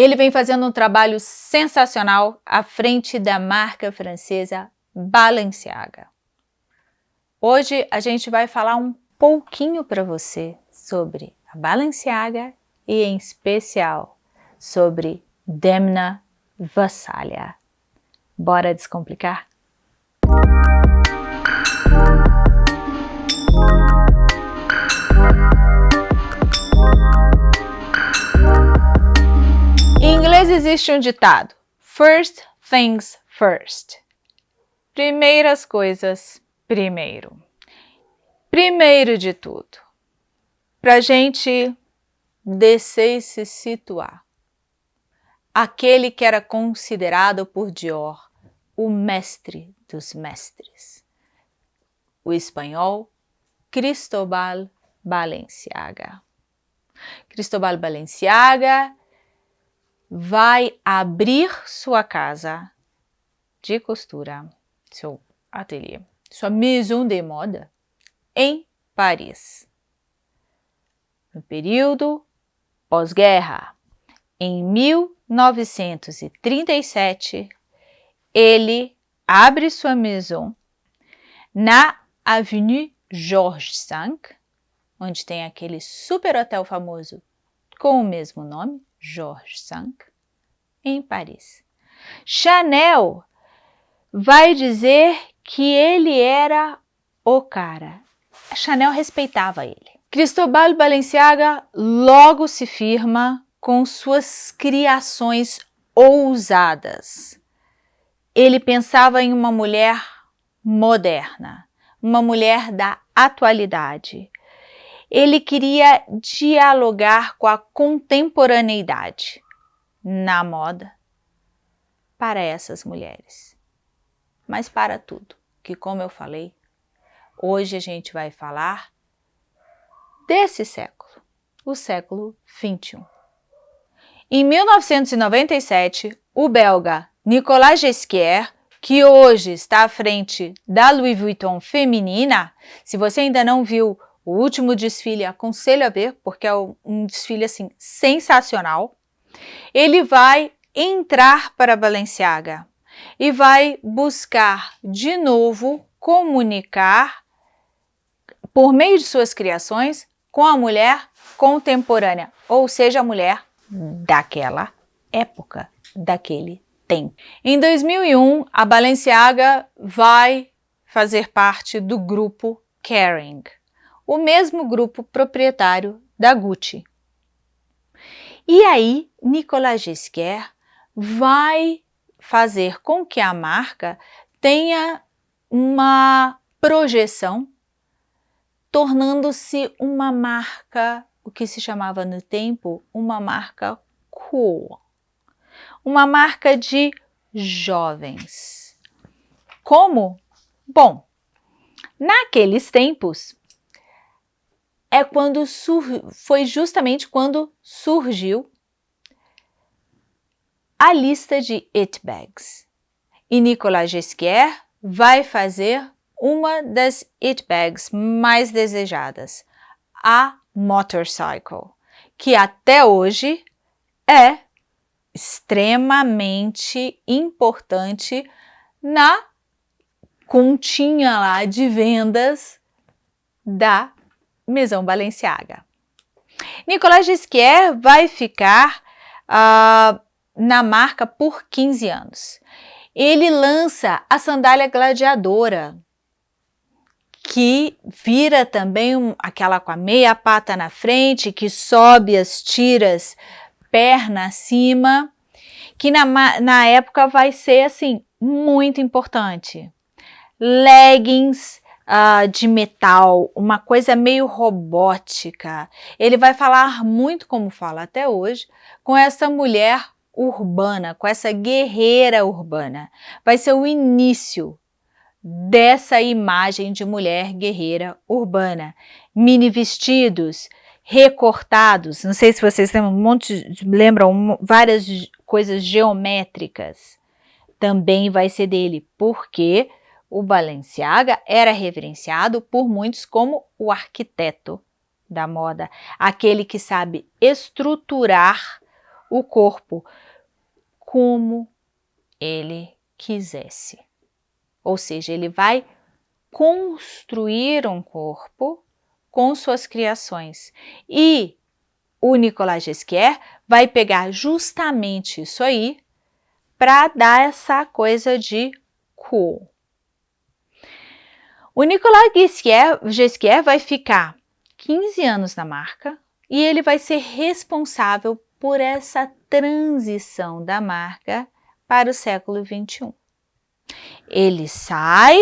Ele vem fazendo um trabalho sensacional à frente da marca francesa Balenciaga. Hoje a gente vai falar um pouquinho para você sobre a Balenciaga e em especial sobre Demna Vassalha. Bora descomplicar? Existe um ditado, first things first. Primeiras coisas primeiro. Primeiro de tudo, para gente descer e se situar. Aquele que era considerado por Dior o mestre dos mestres. O espanhol Cristóbal Balenciaga. Cristóbal Balenciaga vai abrir sua casa de costura, seu ateliê, sua maison de moda em Paris. No período pós-guerra, em 1937, ele abre sua maison na Avenue Georges V, onde tem aquele super hotel famoso com o mesmo nome, Georges V, em Paris. Chanel vai dizer que ele era o cara. Chanel respeitava ele. Cristóbal Balenciaga logo se firma com suas criações ousadas ele pensava em uma mulher moderna, uma mulher da atualidade. Ele queria dialogar com a contemporaneidade na moda para essas mulheres. Mas para tudo, que como eu falei, hoje a gente vai falar desse século, o século 21. Em 1997, o belga Nicolas Gesquier, que hoje está à frente da Louis Vuitton feminina, se você ainda não viu o último desfile, aconselho a ver, porque é um desfile assim sensacional. Ele vai entrar para Balenciaga e vai buscar de novo comunicar por meio de suas criações com a mulher contemporânea, ou seja, a mulher daquela época, daquele tem. Em 2001, a Balenciaga vai fazer parte do grupo Kering, o mesmo grupo proprietário da Gucci. E aí, Nicolas Gisquet vai fazer com que a marca tenha uma projeção, tornando-se uma marca, o que se chamava no tempo, uma marca cool uma marca de jovens. Como? Bom, naqueles tempos, é quando foi justamente quando surgiu a lista de it bags. E Nicolas Gesquier vai fazer uma das it bags mais desejadas, a Motorcycle, que até hoje é extremamente importante na continha lá de vendas da Maison Balenciaga. Nicolas Gisquier vai ficar uh, na marca por 15 anos. Ele lança a sandália gladiadora, que vira também um, aquela com a meia pata na frente, que sobe as tiras perna acima, que na, na época vai ser assim muito importante. Leggings uh, de metal, uma coisa meio robótica. Ele vai falar muito, como fala até hoje, com essa mulher urbana, com essa guerreira urbana. Vai ser o início dessa imagem de mulher guerreira urbana. Mini vestidos, recortados, não sei se vocês lembram, um monte, lembram várias coisas geométricas, também vai ser dele, porque o Balenciaga era reverenciado por muitos como o arquiteto da moda, aquele que sabe estruturar o corpo como ele quisesse. Ou seja, ele vai construir um corpo com suas criações. E o Nicolas Ghesquière vai pegar justamente isso aí para dar essa coisa de cool. O Nicolas Ghesquière vai ficar 15 anos na marca e ele vai ser responsável por essa transição da marca para o século 21. Ele sai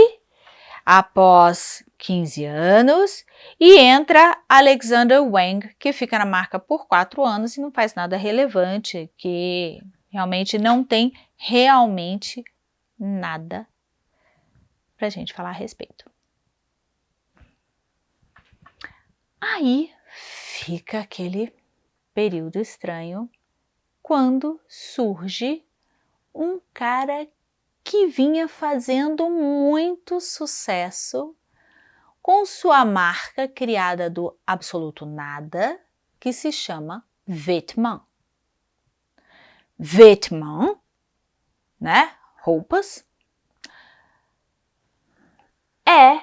após 15 anos e entra Alexander Wang, que fica na marca por 4 anos e não faz nada relevante, que realmente não tem realmente nada para a gente falar a respeito. Aí fica aquele período estranho quando surge um cara que vinha fazendo muito sucesso com sua marca criada do absoluto nada, que se chama Vêtements. Vêtements, né? Roupas, é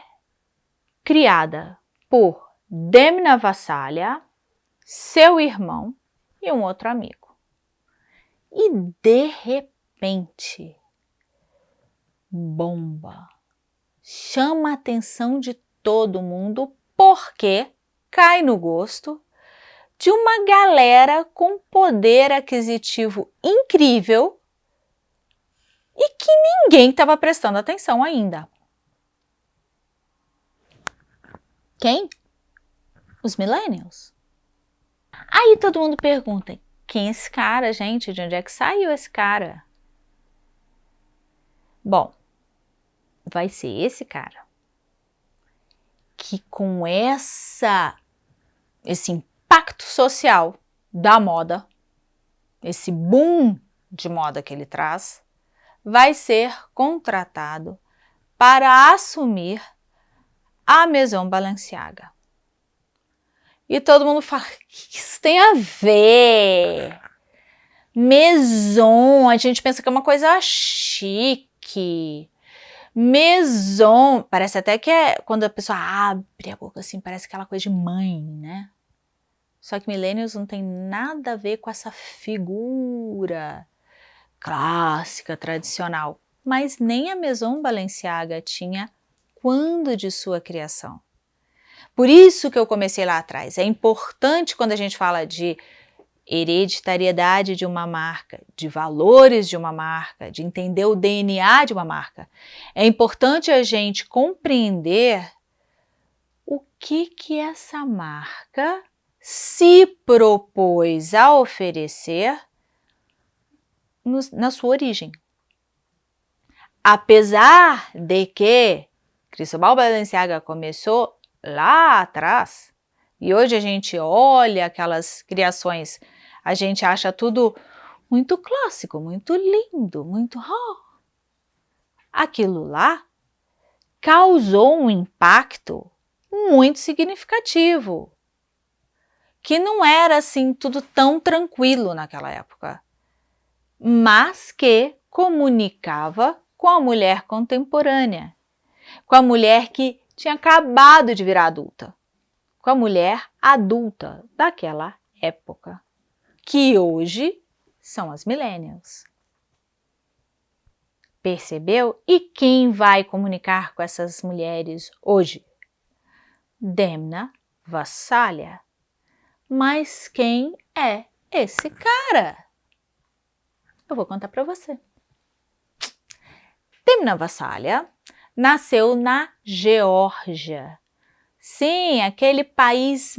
criada por Demna Vassalha, seu irmão e um outro amigo. E de repente, bomba. Chama a atenção de todo mundo porque cai no gosto de uma galera com poder aquisitivo incrível e que ninguém estava prestando atenção ainda. Quem? Os millennials. Aí todo mundo pergunta, quem é esse cara, gente? De onde é que saiu esse cara? Bom, vai ser esse cara que com essa esse impacto social da moda, esse boom de moda que ele traz, vai ser contratado para assumir a Maison Balenciaga. E todo mundo fala, o que isso tem a ver? Maison, a gente pensa que é uma coisa chique. Maison, parece até que é quando a pessoa abre a boca assim, parece aquela coisa de mãe, né? Só que millennials não tem nada a ver com essa figura clássica, tradicional. Mas nem a Maison Balenciaga tinha quando de sua criação. Por isso que eu comecei lá atrás. É importante quando a gente fala de hereditariedade de uma marca, de valores de uma marca, de entender o DNA de uma marca. É importante a gente compreender o que que essa marca se propôs a oferecer no, na sua origem. Apesar de que Cristóbal Balenciaga começou lá atrás, e hoje a gente olha aquelas criações a gente acha tudo muito clássico, muito lindo, muito... Oh. Aquilo lá causou um impacto muito significativo, que não era assim tudo tão tranquilo naquela época, mas que comunicava com a mulher contemporânea, com a mulher que tinha acabado de virar adulta, com a mulher adulta daquela época que hoje são as millennials. Percebeu? E quem vai comunicar com essas mulheres hoje? Demna Vassalha. Mas quem é esse cara? Eu vou contar para você. Demna Vassalha nasceu na Geórgia, Sim, aquele país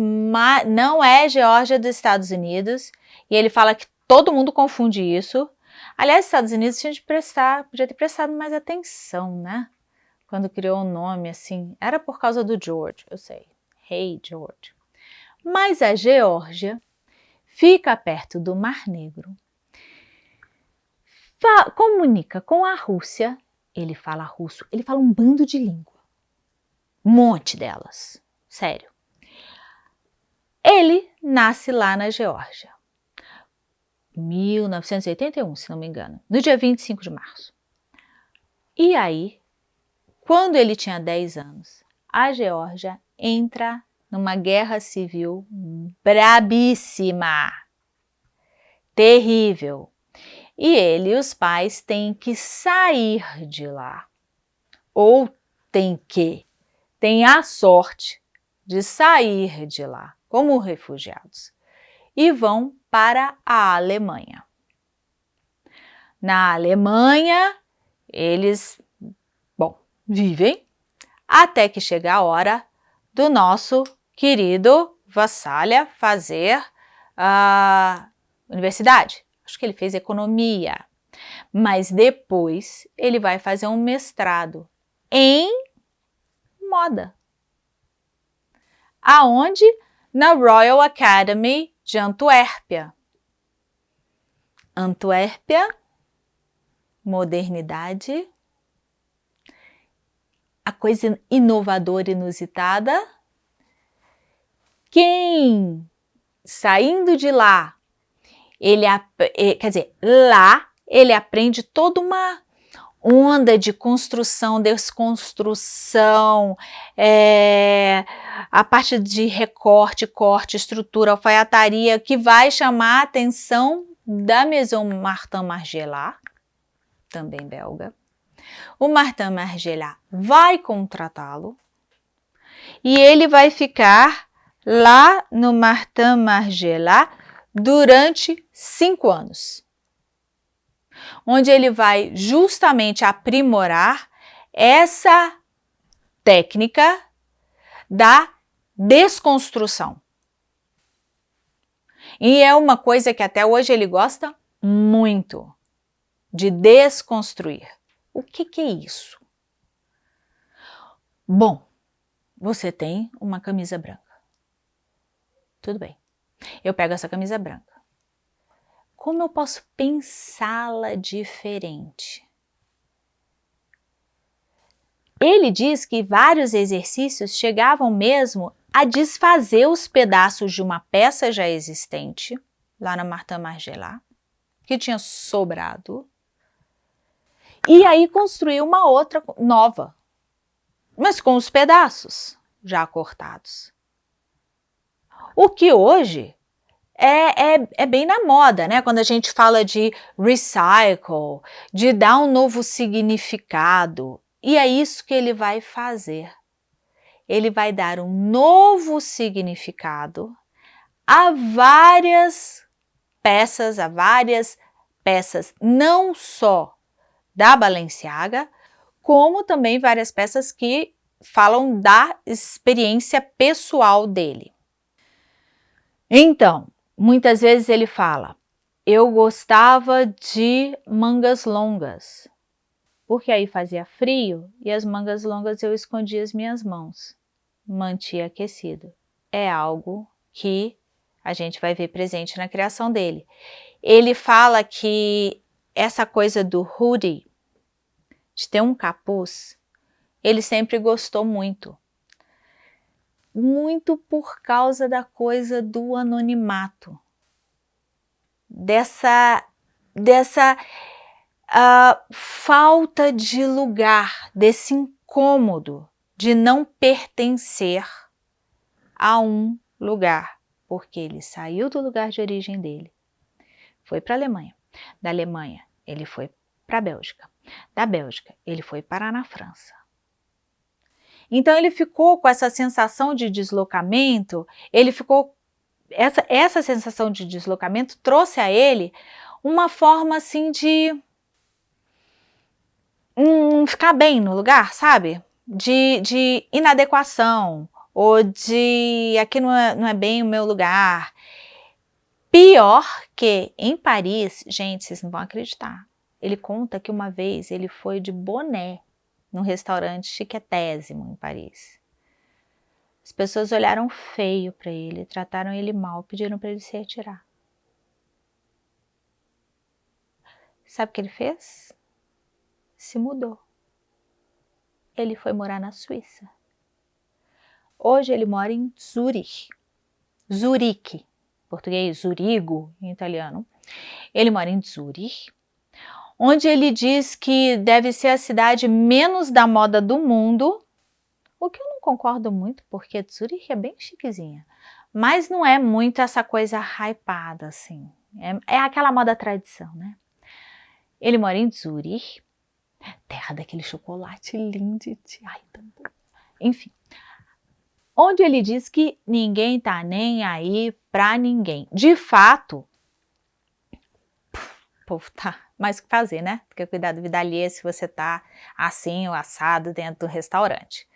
não é Geórgia dos Estados Unidos, e ele fala que todo mundo confunde isso. Aliás, os Estados Unidos tinha de prestar, podia ter prestado mais atenção, né? Quando criou o um nome assim, era por causa do George, eu sei. Hey George. Mas a Geórgia fica perto do Mar Negro, comunica com a Rússia, ele fala russo, ele fala um bando de língua um monte delas, sério. Ele nasce lá na Geórgia. 1981, se não me engano, no dia 25 de março. E aí, quando ele tinha 10 anos, a Geórgia entra numa guerra civil brabíssima, terrível. E ele e os pais têm que sair de lá. Ou tem que, tem a sorte de sair de lá como refugiados e vão para a Alemanha. Na Alemanha, eles, bom, vivem até que chega a hora do nosso querido Vassalha fazer a universidade. Acho que ele fez economia, mas depois ele vai fazer um mestrado em moda. Aonde? Na Royal Academy de Antuérpia. Antuérpia, modernidade, a coisa inovadora, inusitada. Quem saindo de lá, ele quer dizer, lá ele aprende toda uma onda de construção, desconstrução, é, a parte de recorte, corte, estrutura, alfaiataria, que vai chamar a atenção da Maison Martin Margiela, também belga. O Martin Margiela vai contratá-lo e ele vai ficar lá no Martin Margiela durante cinco anos onde ele vai justamente aprimorar essa técnica da desconstrução. E é uma coisa que até hoje ele gosta muito, de desconstruir. O que, que é isso? Bom, você tem uma camisa branca. Tudo bem. Eu pego essa camisa branca como eu posso pensá-la diferente? Ele diz que vários exercícios chegavam mesmo a desfazer os pedaços de uma peça já existente, lá na Martin Margiela, que tinha sobrado, e aí construir uma outra nova, mas com os pedaços já cortados. O que hoje é, é, é, bem na moda, né? Quando a gente fala de recycle, de dar um novo significado. E é isso que ele vai fazer. Ele vai dar um novo significado a várias peças, a várias peças, não só da Balenciaga, como também várias peças que falam da experiência pessoal dele. Então, Muitas vezes ele fala, eu gostava de mangas longas, porque aí fazia frio e as mangas longas eu escondia as minhas mãos, mantia aquecido. É algo que a gente vai ver presente na criação dele. Ele fala que essa coisa do hoodie, de ter um capuz, ele sempre gostou muito muito por causa da coisa do anonimato, dessa, dessa uh, falta de lugar, desse incômodo de não pertencer a um lugar, porque ele saiu do lugar de origem dele, foi para a Alemanha, da Alemanha ele foi para a Bélgica, da Bélgica ele foi parar na França, então ele ficou com essa sensação de deslocamento, ele ficou essa, essa sensação de deslocamento trouxe a ele uma forma assim de um, ficar bem no lugar, sabe? De, de inadequação, ou de aqui não é, não é bem o meu lugar. Pior que em Paris, gente, vocês não vão acreditar. Ele conta que uma vez ele foi de boné num restaurante chiquetésimo em Paris. As pessoas olharam feio para ele, trataram ele mal, pediram para ele se retirar. Sabe o que ele fez? Se mudou. Ele foi morar na Suíça. Hoje ele mora em Zurich. Zurique, português, Zurigo em italiano. Ele mora em Zurich, onde ele diz que deve ser a cidade menos da moda do mundo, o que eu não concordo muito, porque Zurich é bem chiquezinha, mas não é muito essa coisa hypada assim, é, é aquela moda tradição, né? Ele mora em Zurich, terra daquele chocolate lindo, ai, tão bom. enfim, onde ele diz que ninguém tá nem aí para ninguém. De fato, o povo tá mais o que fazer, né? Porque cuidar da vida alheia se você tá assim ou assado dentro do restaurante.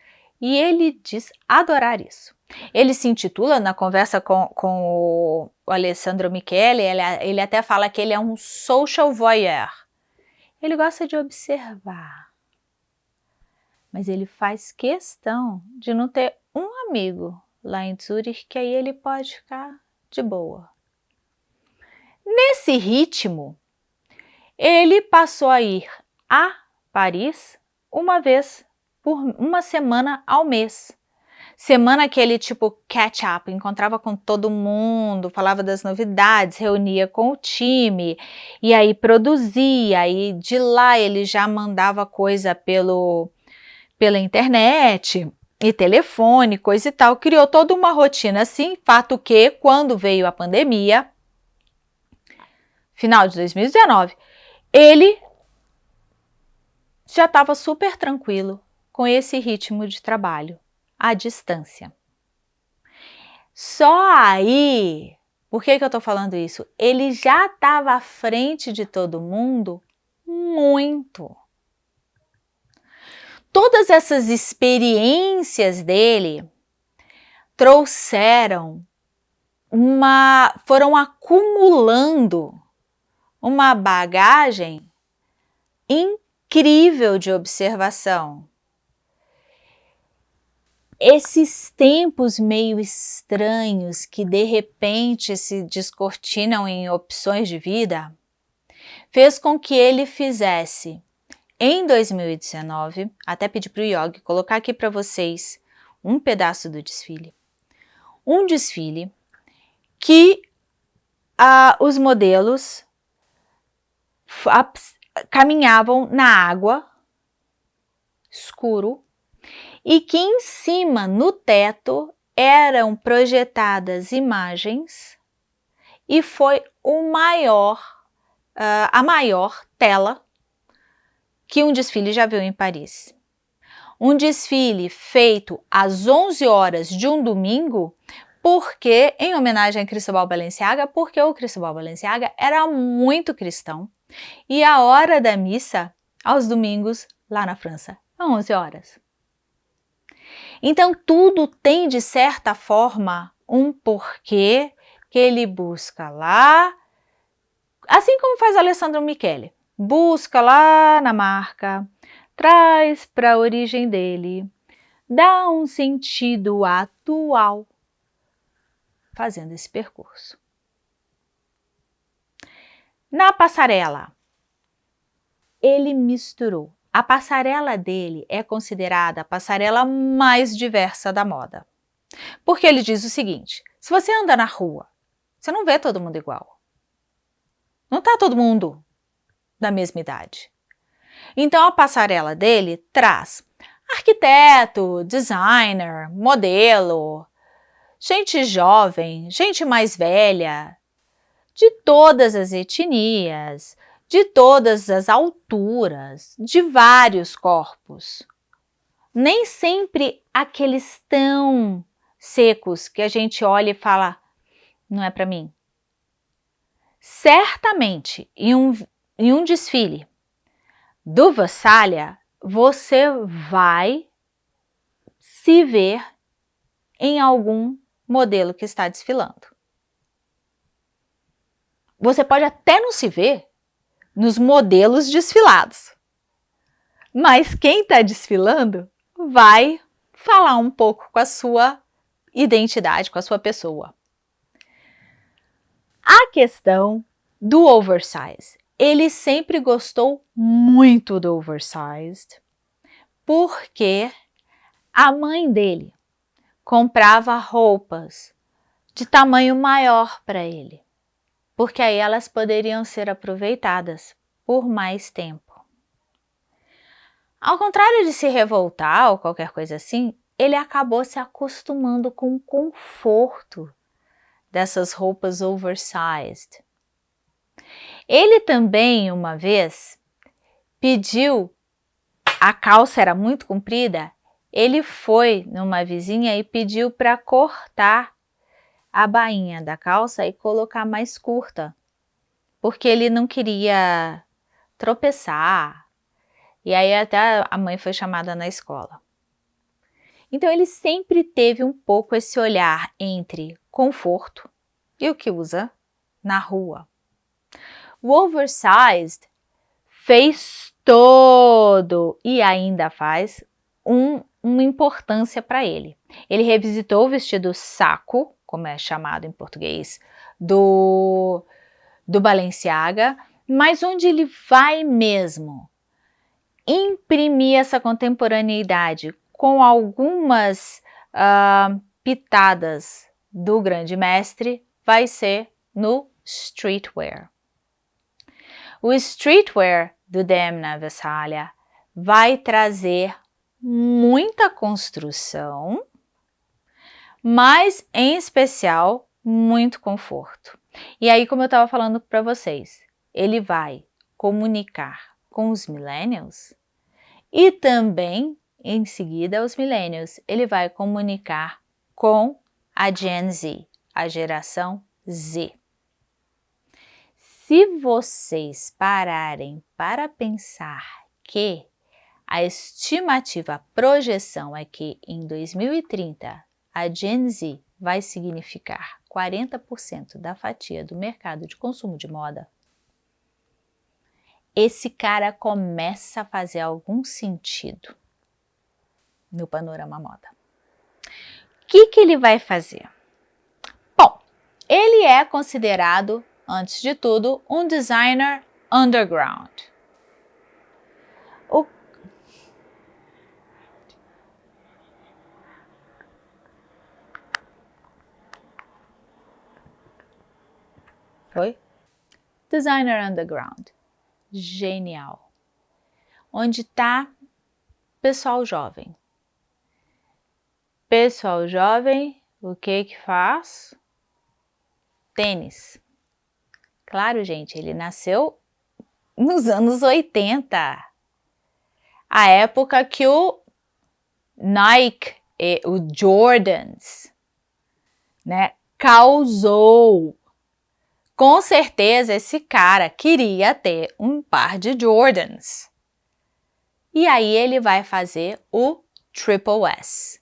E ele diz adorar isso. Ele se intitula, na conversa com, com o, Alessandro Michele, ele, ele até fala que ele é um social voyeur. Ele gosta de observar. Mas ele faz questão de não ter um amigo lá em Zurich que aí ele pode ficar de boa. Nesse ritmo, ele passou a ir a Paris uma vez por uma semana ao mês. Semana que ele tipo catch up, encontrava com todo mundo, falava das novidades, reunia com o time e aí produzia e de lá ele já mandava coisa pelo pela internet e telefone, coisa e tal, criou toda uma rotina assim, fato que quando veio a pandemia, final de 2019, ele já estava super tranquilo com esse ritmo de trabalho, à distância. Só aí, por que, que eu estou falando isso? Ele já estava à frente de todo mundo muito. Todas essas experiências dele trouxeram uma, foram acumulando uma bagagem incrível de observação. Esses tempos meio estranhos que de repente se descortinam em opções de vida, fez com que ele fizesse em 2019, até pedi para o Yogi colocar aqui para vocês um pedaço do desfile. Um desfile que ah, os modelos caminhavam na água, escuro, e que em cima, no teto, eram projetadas imagens e foi o maior, uh, a maior tela que um desfile já viu em Paris. Um desfile feito às 11 horas de um domingo porque, em homenagem a Cristóbal Balenciaga, porque o Cristóbal Balenciaga era muito cristão e a hora da missa, aos domingos, lá na França, é 11 horas. Então, tudo tem, de certa forma, um porquê que ele busca lá, assim como faz Alessandro Michele. Busca lá na marca, traz para a origem dele, dá um sentido atual fazendo esse percurso. Na passarela, ele misturou. A passarela dele é considerada a passarela mais diversa da moda. Porque ele diz o seguinte, se você anda na rua, você não vê todo mundo igual. Não está todo mundo da mesma idade. Então a passarela dele traz arquiteto, designer, modelo, gente jovem, gente mais velha, de todas as etnias, de todas as alturas, de vários corpos. Nem sempre aqueles tão secos que a gente olha e fala, não é para mim. Certamente, em um, em um desfile do Vassalha, você vai se ver em algum modelo que está desfilando. Você pode até não se ver nos modelos desfilados, mas quem está desfilando vai falar um pouco com a sua identidade, com a sua pessoa. A questão do oversize. Ele sempre gostou muito do oversized, porque a mãe dele comprava roupas de tamanho maior para ele, porque aí elas poderiam ser aproveitadas por mais tempo. Ao contrário de se revoltar ou qualquer coisa assim, ele acabou se acostumando com o conforto dessas roupas oversized. Ele também, uma vez, pediu, a calça era muito comprida, ele foi numa vizinha e pediu para cortar a bainha da calça e colocar mais curta, porque ele não queria tropeçar. E aí até a mãe foi chamada na escola. Então ele sempre teve um pouco esse olhar entre conforto e o que usa na rua. O oversized fez todo e ainda faz um, uma importância para ele. Ele revisitou o vestido saco, como é chamado em português, do, do Balenciaga, mas onde ele vai mesmo imprimir essa contemporaneidade com algumas uh, pitadas do grande mestre vai ser no streetwear. O streetwear do Demna Vessalha vai trazer muita construção, mas em especial muito conforto. E aí, como eu estava falando para vocês, ele vai comunicar com os millennials e também em seguida, os millennials, ele vai comunicar com a Gen Z, a geração Z. Se vocês pararem para pensar que a estimativa, a projeção é que em 2030 a Gen Z vai significar 40% da fatia do mercado de consumo de moda, esse cara começa a fazer algum sentido no panorama moda. O que, que ele vai fazer? Bom, ele é considerado, antes de tudo, um designer underground. Foi? Designer Underground. Genial. Onde está pessoal jovem. Pessoal jovem, o que que faz? Tênis. Claro, gente, ele nasceu nos anos 80. A época que o Nike e o Jordans, né, causou. Com certeza esse cara queria ter um par de Jordans. E aí ele vai fazer o Triple S.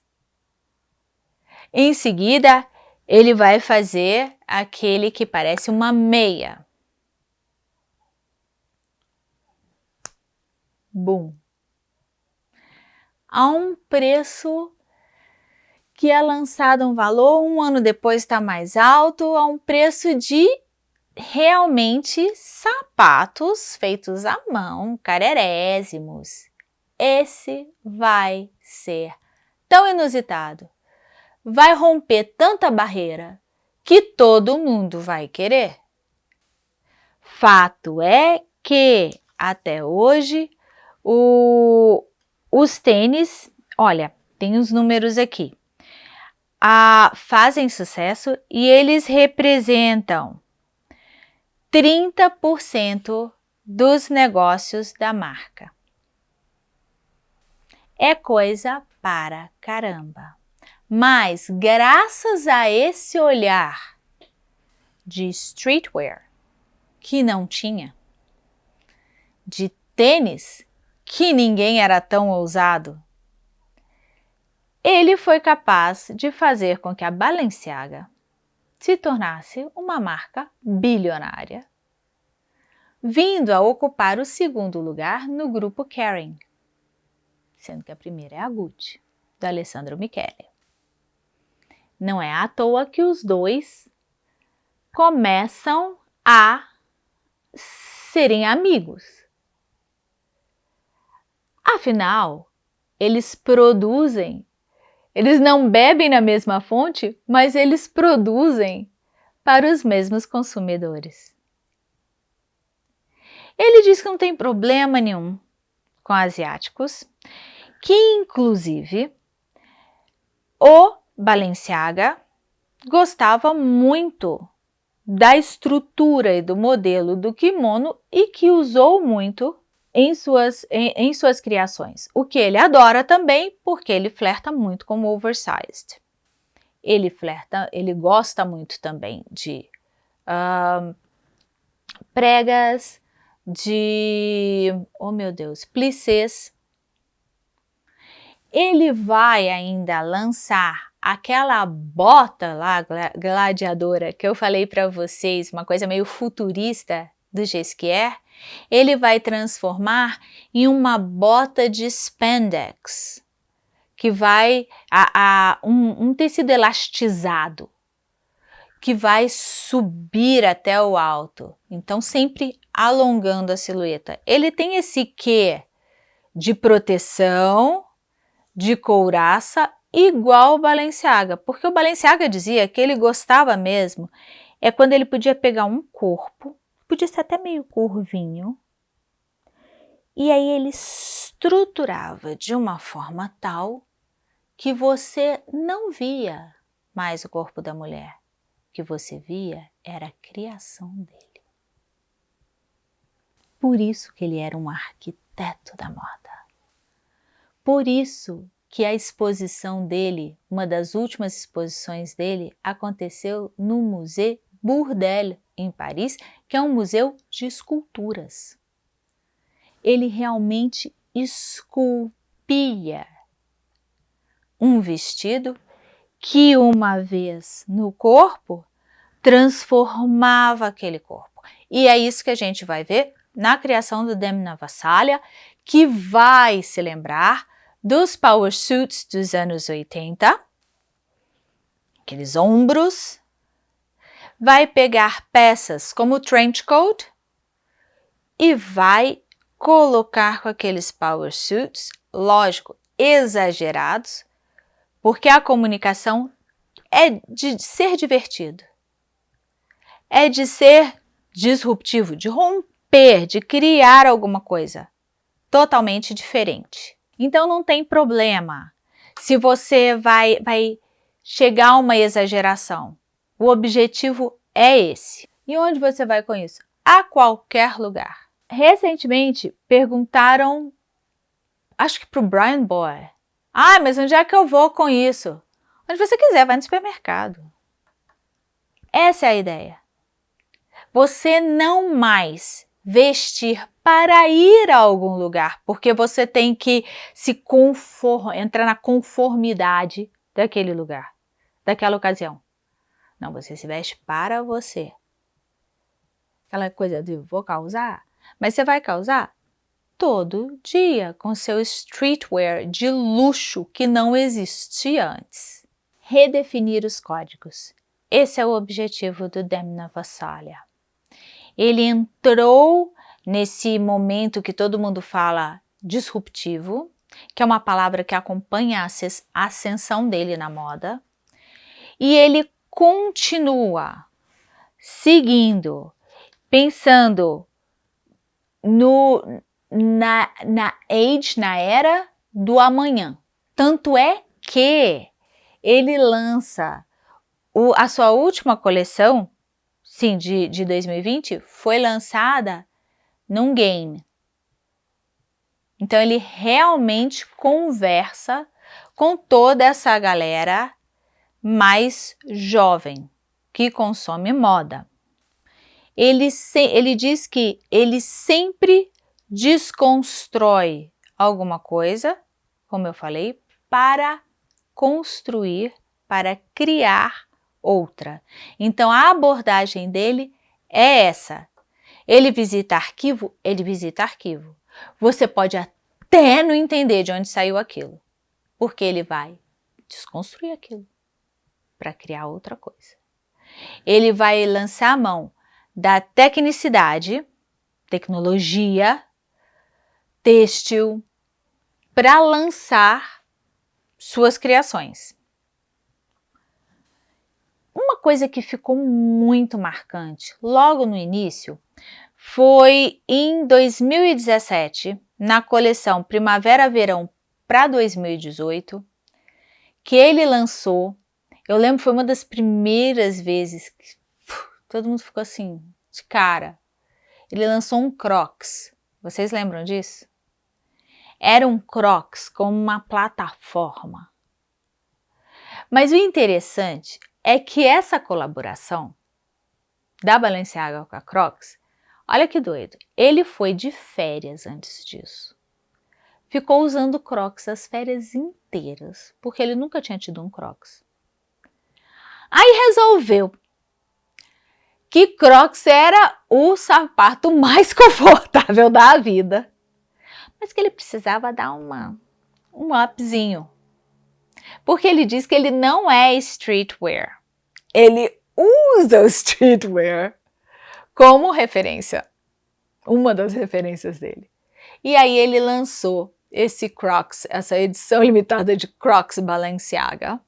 Em seguida, ele vai fazer aquele que parece uma meia. Bum. A um preço que é lançado um valor, um ano depois está mais alto, a um preço de realmente sapatos feitos à mão, carerésimos. Esse vai ser tão inusitado vai romper tanta barreira que todo mundo vai querer. Fato é que, até hoje, o, os tênis, olha, tem os números aqui, a, fazem sucesso e eles representam 30% dos negócios da marca. É coisa para caramba. Mas, graças a esse olhar de streetwear que não tinha, de tênis que ninguém era tão ousado, ele foi capaz de fazer com que a Balenciaga se tornasse uma marca bilionária, vindo a ocupar o segundo lugar no grupo Kering, sendo que a primeira é a Gucci, do Alessandro Michele. Não é à toa que os dois começam a serem amigos. Afinal, eles produzem, eles não bebem na mesma fonte, mas eles produzem para os mesmos consumidores. Ele diz que não tem problema nenhum com asiáticos, que inclusive o Balenciaga gostava muito da estrutura e do modelo do kimono e que usou muito em suas, em, em suas criações. O que ele adora também, porque ele flerta muito com o oversized. Ele flerta, ele gosta muito também de uh, pregas, de, oh meu Deus, plissés. Ele vai ainda lançar aquela bota lá, gladiadora, que eu falei para vocês, uma coisa meio futurista do Gesquier, ele vai transformar em uma bota de spandex, que vai a, a um, um tecido elastizado, que vai subir até o alto. Então, sempre alongando a silhueta. Ele tem esse quê de proteção, de couraça igual o Balenciaga, porque o Balenciaga dizia que ele gostava mesmo é quando ele podia pegar um corpo, podia ser até meio curvinho, e aí ele estruturava de uma forma tal que você não via mais o corpo da mulher, o que você via era a criação dele. Por isso que ele era um arquiteto da moda. Por isso que a exposição dele, uma das últimas exposições dele, aconteceu no Museu Bourdelle, em Paris, que é um museu de esculturas. Ele realmente esculpia um vestido que uma vez no corpo transformava aquele corpo. E é isso que a gente vai ver na criação do Demna Vassalha, que vai se lembrar dos power suits dos anos 80, aqueles ombros, vai pegar peças como o trench coat e vai colocar com aqueles power suits, lógico, exagerados, porque a comunicação é de ser divertido, é de ser disruptivo, de romper, de criar alguma coisa totalmente diferente. Então não tem problema se você vai, vai chegar a uma exageração. O objetivo é esse. E onde você vai com isso? A qualquer lugar. Recentemente perguntaram, acho que para o Brian Boy, ah, mas onde é que eu vou com isso? Onde você quiser, vai no supermercado. Essa é a ideia. Você não mais vestir para ir a algum lugar, porque você tem que se conformar, entrar na conformidade daquele lugar, daquela ocasião. Não, você se veste para você. Aquela coisa de vou causar, mas você vai causar todo dia com seu streetwear de luxo que não existia antes. Redefinir os códigos. Esse é o objetivo do Demna Vassalha. Ele entrou nesse momento que todo mundo fala disruptivo, que é uma palavra que acompanha a ascensão dele na moda, e ele continua seguindo, pensando no, na, na age, na era do amanhã. Tanto é que ele lança o, a sua última coleção, sim, de, de 2020, foi lançada num game. Então ele realmente conversa com toda essa galera mais jovem que consome moda. Ele, se, ele diz que ele sempre desconstrói alguma coisa, como eu falei, para construir, para criar outra. Então a abordagem dele é essa. Ele visita arquivo, ele visita arquivo. Você pode até não entender de onde saiu aquilo, porque ele vai desconstruir aquilo para criar outra coisa. Ele vai lançar a mão da tecnicidade, tecnologia, têxtil, para lançar suas criações. Uma coisa que ficou muito marcante logo no início foi em 2017, na coleção Primavera-Verão para 2018, que ele lançou. Eu lembro foi uma das primeiras vezes que todo mundo ficou assim, de cara. Ele lançou um Crocs. Vocês lembram disso? Era um Crocs com uma plataforma. Mas o interessante é que essa colaboração da Balenciaga com a Crocs, olha que doido, ele foi de férias antes disso ficou usando Crocs as férias inteiras, porque ele nunca tinha tido um Crocs. Aí resolveu que Crocs era o sapato mais confortável da vida, mas que ele precisava dar uma, um upzinho. Porque ele diz que ele não é streetwear. Ele usa o streetwear como referência, uma das referências dele. E aí ele lançou esse Crocs, essa edição limitada de Crocs Balenciaga.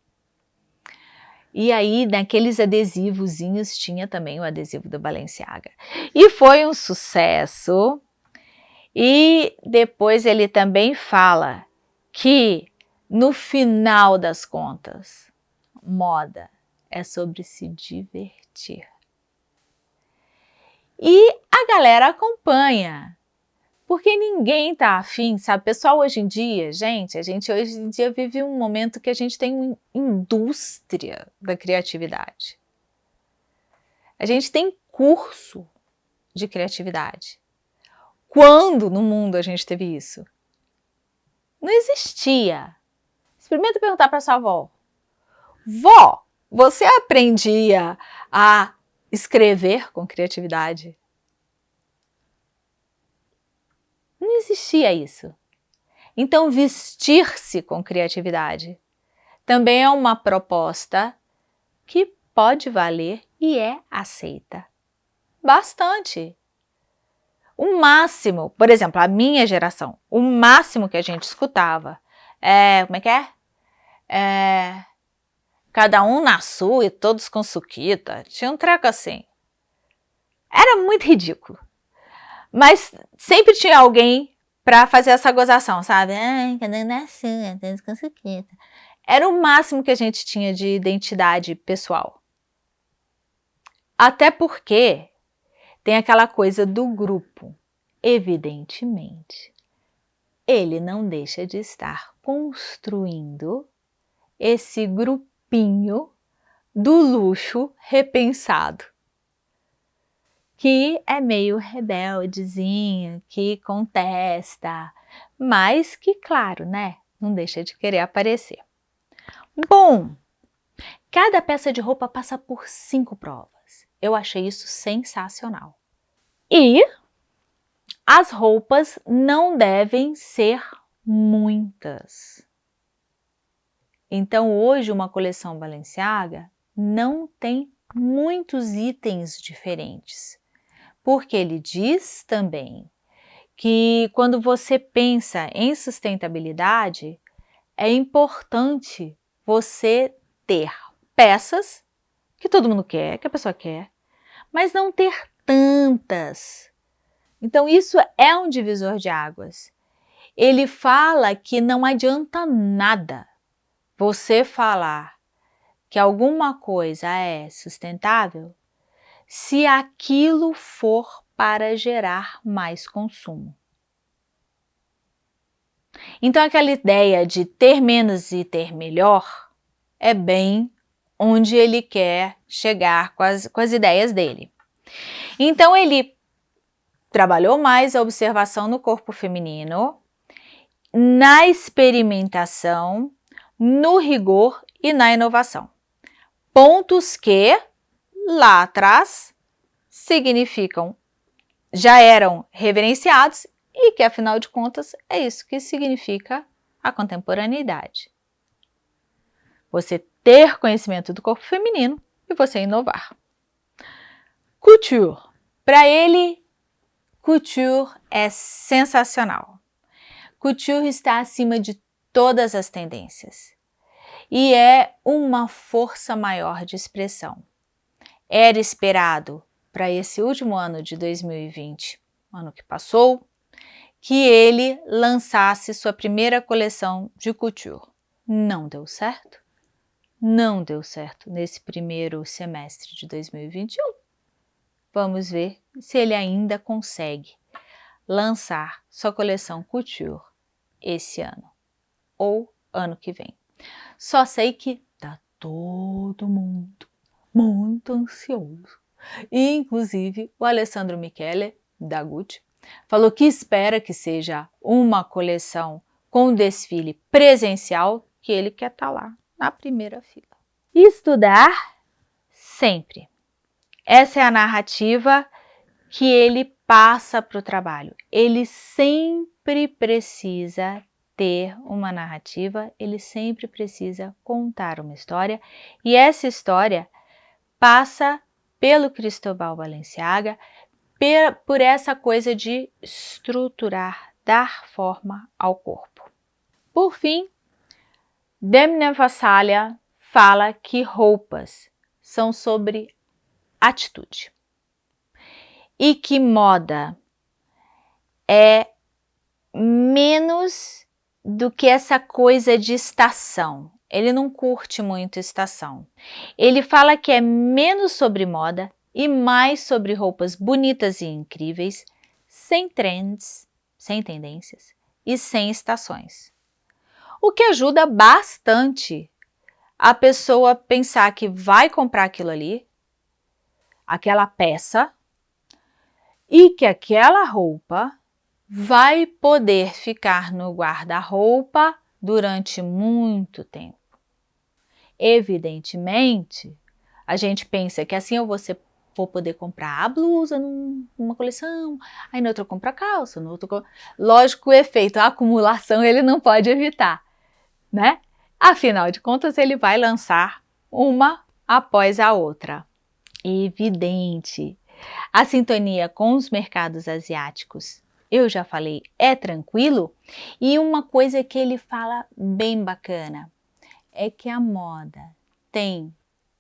E aí, naqueles adesivozinhos, tinha também o adesivo do Balenciaga. E foi um sucesso. E depois ele também fala que, no final das contas, moda é sobre se divertir. E a galera acompanha porque ninguém tá afim, sabe? Pessoal, hoje em dia, gente, a gente hoje em dia vive um momento que a gente tem uma indústria da criatividade. A gente tem curso de criatividade. Quando no mundo a gente teve isso? Não existia. Experimenta perguntar para sua avó. Vó, você aprendia a escrever com criatividade? Não existia isso. Então, vestir-se com criatividade também é uma proposta que pode valer e é aceita. Bastante. O máximo, por exemplo, a minha geração, o máximo que a gente escutava é, como é que é? é cada um na sua e todos com suquita. Tinha um treco assim. Era muito ridículo. Mas sempre tinha alguém para fazer essa gozação, sabe? Ai, cada um na sua. Era o máximo que a gente tinha de identidade pessoal. Até porque tem aquela coisa do grupo. Evidentemente, ele não deixa de estar construindo esse grupinho do luxo repensado, que é meio rebeldezinho, que contesta, mas que, claro, né, não deixa de querer aparecer. Bom, cada peça de roupa passa por cinco provas. Eu achei isso sensacional. E as roupas não devem ser muitas. Então hoje uma coleção Balenciaga não tem muitos itens diferentes, porque ele diz também que quando você pensa em sustentabilidade, é importante você ter peças que todo mundo quer, que a pessoa quer, mas não ter tantas. Então isso é um divisor de águas. Ele fala que não adianta nada você falar que alguma coisa é sustentável se aquilo for para gerar mais consumo. Então, aquela ideia de ter menos e ter melhor é bem onde ele quer chegar com as, com as ideias dele. Então, ele trabalhou mais a observação no corpo feminino, na experimentação, no rigor e na inovação. Pontos que, lá atrás, significam, já eram reverenciados e que, afinal de contas, é isso que significa a contemporaneidade. Você ter conhecimento do corpo feminino e você inovar. Couture. Para ele, couture é sensacional. Couture está acima de todas as tendências e é uma força maior de expressão. Era esperado para esse último ano de 2020, ano que passou, que ele lançasse sua primeira coleção de couture. Não deu certo? Não deu certo nesse primeiro semestre de 2021. Vamos ver se ele ainda consegue lançar sua coleção couture esse ano ou ano que vem. Só sei que tá todo mundo muito ansioso. Inclusive o Alessandro Michele, da Gucci, falou que espera que seja uma coleção com desfile presencial, que ele quer estar tá lá na primeira fila. Estudar sempre. Essa é a narrativa que ele passa para o trabalho. Ele sempre precisa ter uma narrativa, ele sempre precisa contar uma história e essa história passa pelo Cristóbal Balenciaga, por essa coisa de estruturar, dar forma ao corpo. Por fim, Demna Vassalha fala que roupas são sobre atitude e que moda é menos do que essa coisa de estação. Ele não curte muito estação. Ele fala que é menos sobre moda e mais sobre roupas bonitas e incríveis, sem trends, sem tendências e sem estações. O que ajuda bastante a pessoa pensar que vai comprar aquilo ali, aquela peça, e que aquela roupa vai poder ficar no guarda-roupa durante muito tempo. Evidentemente, a gente pensa que assim eu vou, ser, vou poder comprar a blusa numa coleção, aí no outro eu compro a calça, no outro... Lógico, o efeito, a acumulação, ele não pode evitar, né? Afinal de contas, ele vai lançar uma após a outra. Evidente. A sintonia com os mercados asiáticos eu já falei, é tranquilo. E uma coisa que ele fala bem bacana é que a moda tem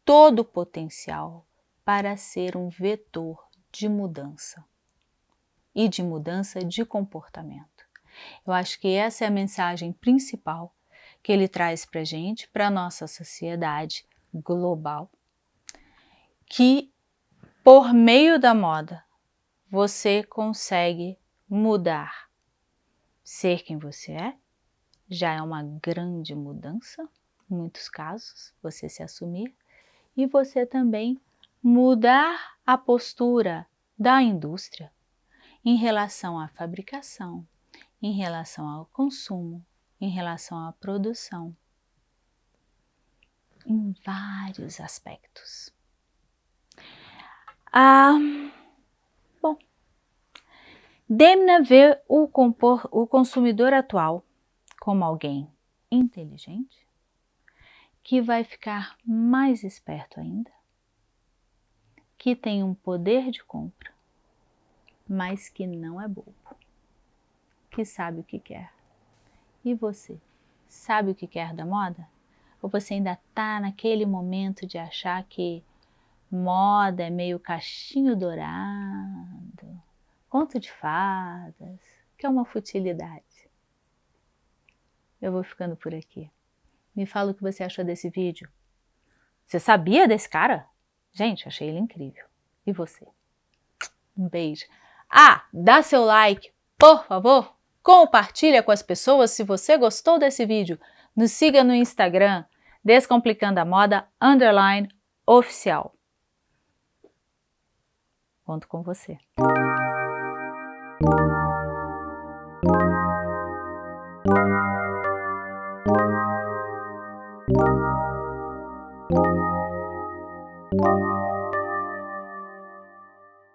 todo o potencial para ser um vetor de mudança e de mudança de comportamento. Eu acho que essa é a mensagem principal que ele traz para a gente, para a nossa sociedade global, que por meio da moda você consegue mudar. Ser quem você é já é uma grande mudança, em muitos casos, você se assumir, e você também mudar a postura da indústria em relação à fabricação, em relação ao consumo, em relação à produção, em vários aspectos. Ah, Demna vê o, compor, o consumidor atual como alguém inteligente, que vai ficar mais esperto ainda, que tem um poder de compra, mas que não é bobo, que sabe o que quer. E você, sabe o que quer da moda? Ou você ainda está naquele momento de achar que moda é meio cachinho dourado, conto de fadas, que é uma futilidade. Eu vou ficando por aqui. Me fala o que você achou desse vídeo. Você sabia desse cara? Gente, achei ele incrível. E você? Um beijo. Ah, dá seu like, por favor. Compartilha com as pessoas se você gostou desse vídeo. Nos siga no Instagram, Descomplicando a Moda, underline, oficial. Conto com você.